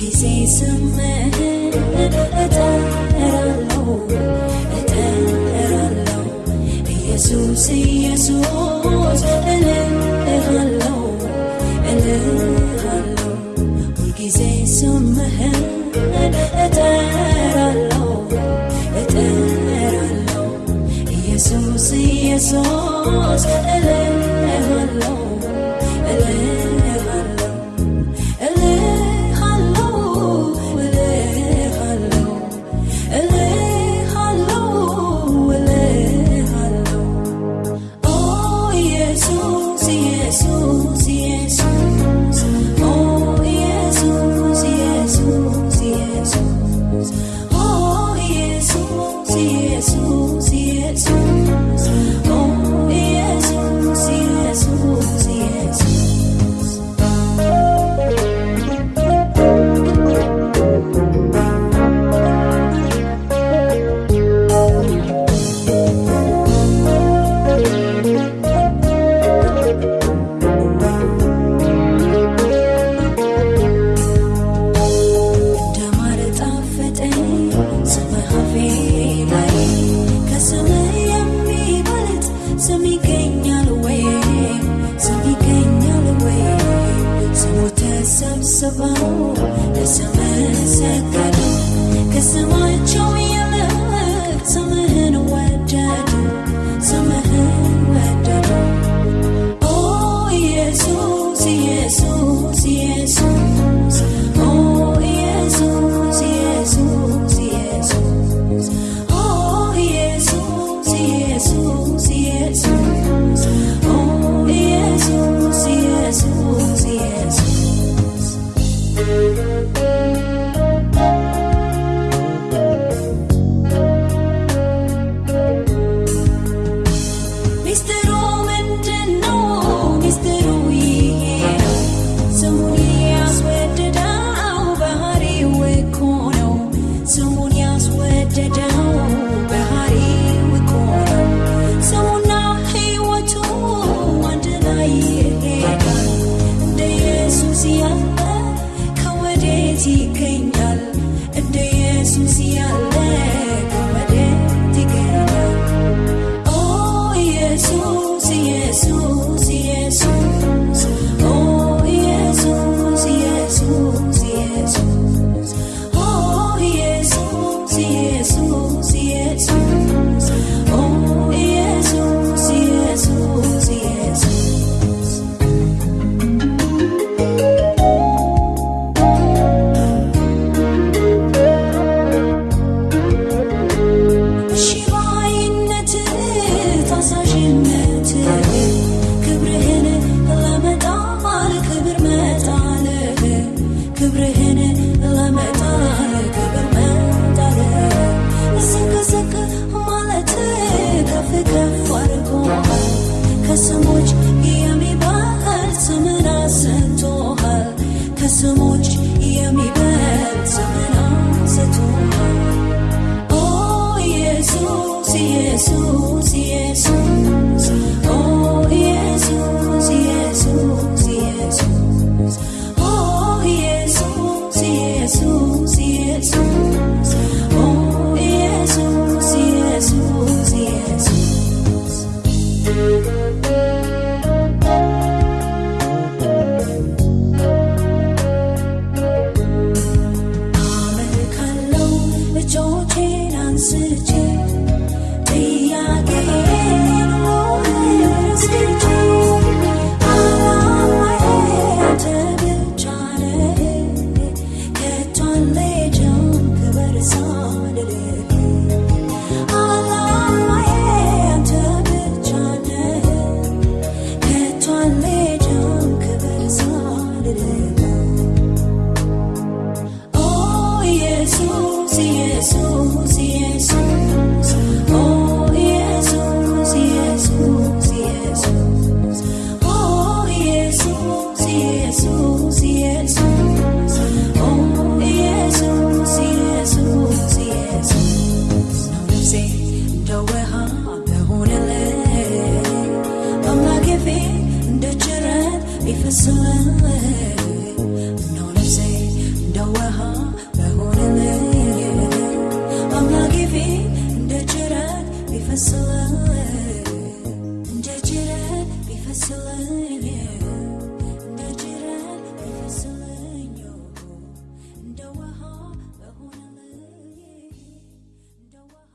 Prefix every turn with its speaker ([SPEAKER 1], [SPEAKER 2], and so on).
[SPEAKER 1] ጊዜ ስምህን እጠራለሁ እጠራለሁ ኢየሱስ ኢየሱስ እልሃለሁ እልሃለሁ ሁልጊዜ ስምህን እጠራለሁ እጠራለሁ ኢየሱስ ኢየሱስ እልሃለሁ ታዛዥነት ክብርህን ለመጣ ክብር Jesús, Jesús, oh Jesús, Jesús, Jesús, oh Jesús, away.